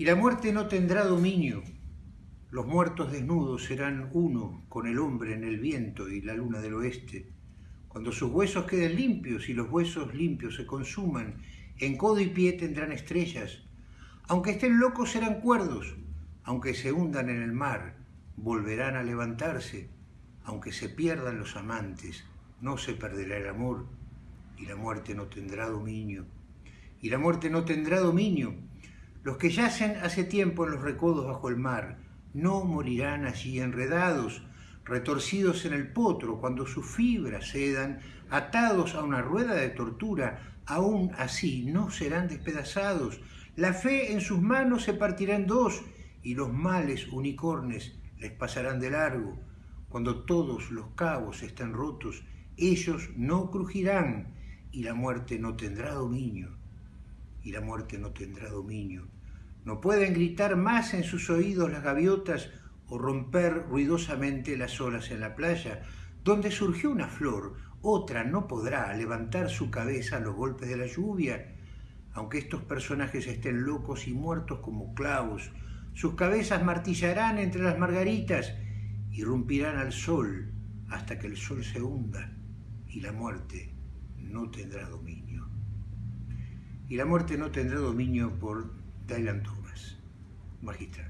Y la muerte no tendrá dominio. Los muertos desnudos serán uno con el hombre en el viento y la luna del oeste. Cuando sus huesos queden limpios y los huesos limpios se consuman, en codo y pie tendrán estrellas. Aunque estén locos serán cuerdos, aunque se hundan en el mar, volverán a levantarse. Aunque se pierdan los amantes, no se perderá el amor, y la muerte no tendrá dominio. Y la muerte no tendrá dominio, los que yacen hace tiempo en los recodos bajo el mar no morirán allí enredados, retorcidos en el potro, cuando sus fibras cedan, atados a una rueda de tortura, aún así no serán despedazados. La fe en sus manos se partirá en dos, y los males unicornes les pasarán de largo. Cuando todos los cabos estén rotos, ellos no crujirán, y la muerte no tendrá dominio y la muerte no tendrá dominio. No pueden gritar más en sus oídos las gaviotas o romper ruidosamente las olas en la playa. Donde surgió una flor, otra no podrá levantar su cabeza a los golpes de la lluvia. Aunque estos personajes estén locos y muertos como clavos, sus cabezas martillarán entre las margaritas, irrumpirán al sol hasta que el sol se hunda y la muerte no tendrá dominio y la muerte no tendrá dominio por Dylan Thomas, magistral.